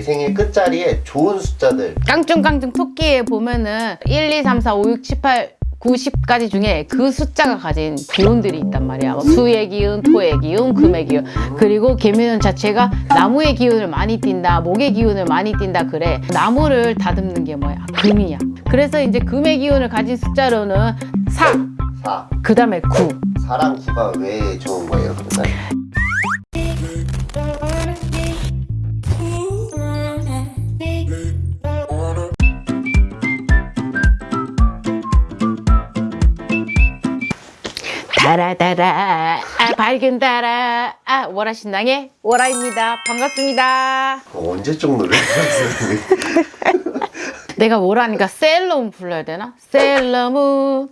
내 생일 끝자리에 좋은 숫자들 깡충깡충 토끼에 보면은 1, 2, 3, 4, 5, 6, 7, 8 90까지 중에 그 숫자가 가진 기운들이 있단 말이야. 뭐 수의 기운, 토의 기운, 금의 기운. 그리고 개묘년 자체가 나무의 기운을 많이 띈다, 목의 기운을 많이 띈다 그래. 나무를 다듬는 게 뭐야? 금이야. 그래서 이제 금의 기운을 가진 숫자로는 4, 4 그 다음에 9. 4랑 9가 왜 좋은 거예요 그러면? 달아달아, 아, 밝은 달아, 아, 월화 신당의 월화입니다. 반갑습니다. 어, 언제적 노래? 내가 월화니까 셀러문 불러야 되나? 셀러문.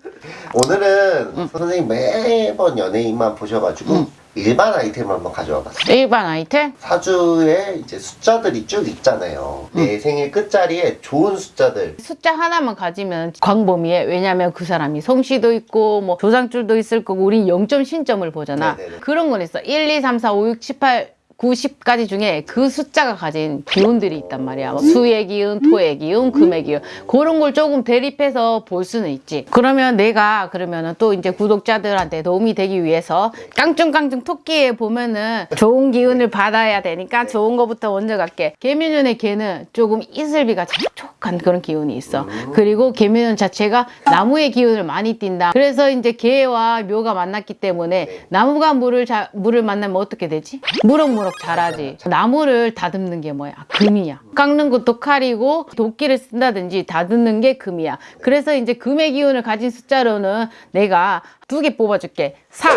오늘은 선생님 매번 연예인만 보셔가지고 일반 아이템을 한번 가져와 봤어요 일반 아이템? 사주에 이제 숫자들이 쭉 있잖아요 내 생일 끝자리에 좋은 숫자들 숫자 하나만 가지면 광범위해. 왜냐면 그 사람이 솜씨도 있고, 뭐, 조상줄도 있을 거고, 우린 0점 신점을 보잖아. 네네네. 그런 건 있어. 1, 2, 3, 4, 5, 6, 7, 8, 90까지 중에 그 숫자가 가진 기운들이 있단 말이야. 뭐 수의 기운, 토의 기운, 금의 기운. 그런 걸 조금 대립해서 볼 수는 있지. 그러면 내가 그러면은 또 이제 구독자들한테 도움이 되기 위해서 깡충깡충 토끼에 보면은 좋은 기운을 받아야 되니까 좋은 거부터 먼저 갈게. 개미년의 개는 조금 이슬비가 촉촉한 그런 기운이 있어. 그리고 개미년 자체가 나무의 기운을 많이 띈다. 그래서 이제 개와 묘가 만났기 때문에 나무가 물을 자, 물을 만나면 어떻게 되지? 무럭무럭 자라지. 나무를 다듬는 게 뭐야? 금이야. 깎는 것도 칼이고 도끼를 쓴다든지 다듬는 게 금이야. 그래서 이제 금의 기운을 가진 숫자로는 내가 두 개 뽑아줄게. 4,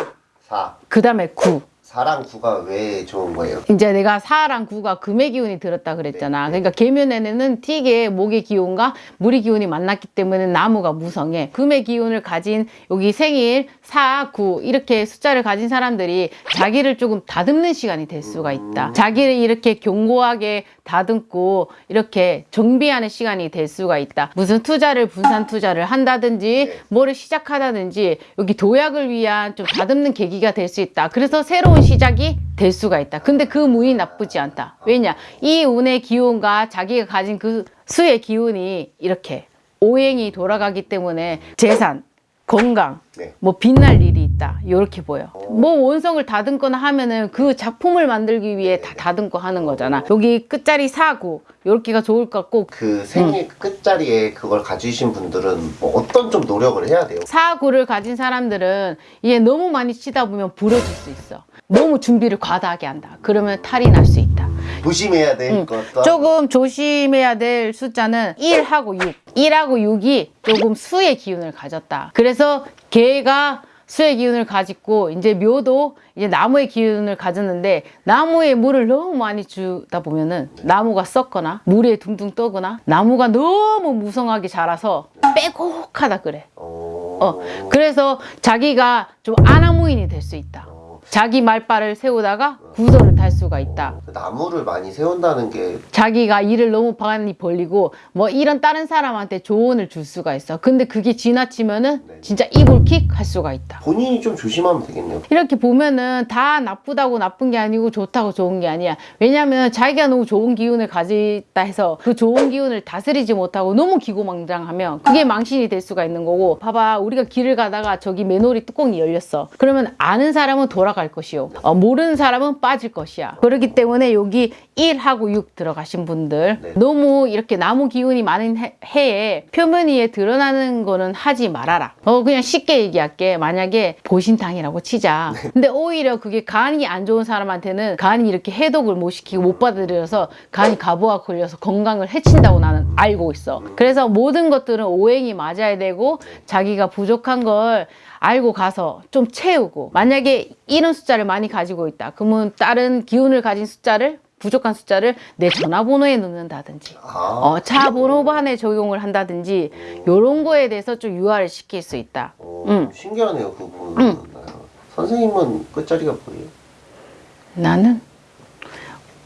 4 그 다음에 9. 4랑 9가 왜 좋은 거예요? 이제 내가 4랑 9가 금의 기운이 들었다 그랬잖아. 그러니까 계면에는 틱의 목의 기운과 물의 기운이 만났기 때문에 나무가 무성해. 금의 기운을 가진 여기 생일 4, 9 이렇게 숫자를 가진 사람들이 자기를 조금 다듬는 시간이 될 수가 있다. 자기를 이렇게 견고하게 다듬고 이렇게 정비하는 시간이 될 수가 있다. 무슨 투자를 분산 투자를 한다든지 뭐를 시작하다든지 여기 도약을 위한 좀 다듬는 계기가 될 수 있다. 그래서 새로운 시작이 될 수가 있다. 근데 그 운이 나쁘지 않다. 왜냐? 이 운의 기운과 자기가 가진 그 수의 기운이 이렇게 오행이 돌아가기 때문에 재산, 건강, 네. 뭐 빛날 일이 있다. 이렇게 보여. 뭐 원성을 다듬거나 하면은 그 작품을 만들기 위해 다 다듬고 하는 거잖아. 여기 끝자리 사고 이렇게가 좋을 것 같고 그 생일 끝자리에 그걸 가지신 분들은 뭐 어떤 좀 노력을 해야 돼요? 사고를 가진 사람들은 이게 너무 많이 치다 보면 부러질 수 있어. 너무 준비를 과다하게 한다. 그러면 탈이 날 수 있다. 조심해야 될 것도 조금 조심해야 될 숫자는 1하고 6. 1하고 6이 조금 수의 기운을 가졌다. 그래서 개가 수의 기운을 가지고 이제 묘도 이제 나무의 기운을 가졌는데 나무에 물을 너무 많이 주다 보면은 나무가 썩거나 물에 둥둥 떠거나 나무가 너무 무성하게 자라서 빼곡하다 그래. 어... 어, 그래서 자기가 좀 아나무인이 될 수 있다. 자기 말발을 세우다가 구설을 탈 수가 있다. 그 나무를 많이 세운다는 게 자기가 일을 너무 많이 벌리고 뭐 이런 다른 사람한테 조언을 줄 수가 있어. 근데 그게 지나치면은 진짜 이불킥 할 수가 있다. 본인이 좀 조심하면 되겠네요. 이렇게 보면은 다 나쁘다고 나쁜 게 아니고 좋다고 좋은 게 아니야. 왜냐면 자기가 너무 좋은 기운을 가지다 해서 그 좋은 기운을 다스리지 못하고 너무 기고망장하면 그게 망신이 될 수가 있는 거고 봐봐 우리가 길을 가다가 저기 맨홀이 뚜껑이 열렸어. 그러면 아는 사람은 돌아갈 것이요. 어, 모르는 사람은 빠질 것이야. 그렇기 때문에 여기 1하고 6 들어가신 분들 네. 너무 이렇게 나무 기운이 많은 해, 해에 표면 위에 드러나는 거는 하지 말아라. 어 그냥 쉽게 얘기할게. 만약에 보신탕이라고 치자. 근데 오히려 그게 간이 안 좋은 사람한테는 간이 이렇게 해독을 못 시키고 못 받아들여서 간이 가부가 걸려서 건강을 해친다고 나는 알고 있어. 그래서 모든 것들은 오행이 맞아야 되고 자기가 부족한 걸 알고 가서 좀 채우고 만약에 이런 숫자를 많이 가지고 있다. 그러면 다른 기운을 가진 숫자를 부족한 숫자를 내 전화번호에 넣는다든지 아, 어, 차 번호반에 적용을 한다든지 이런 거에 대해서 좀 유화를 시킬 수 있다. 어, 음. 신기하네요 그 부분은. 선생님은 끝자리가 뭐예요? 나는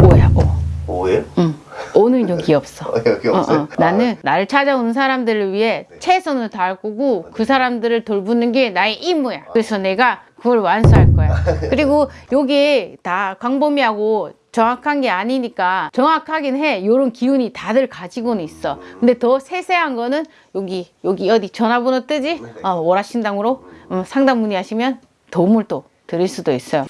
오야 오. 오예요? 응. 오는 여기 없어. 어, 여기 어, 없어요? 어. 나는 나를 찾아오는 사람들을 위해 최선을 다할 거고 그 사람들을 돌보는 게 나의 임무야. 그래서 내가 그걸 완수할 거야. 그리고 여기 다 광범위하고 정확한 게 아니니까 정확하긴 해. 요런 기운이 다들 가지고는 있어. 근데 더 세세한 거는 여기 여기 어디 전화번호 뜨지? 어, 월화신당으로 음, 상담 문의하시면 도움을 또 드릴 수도 있어요.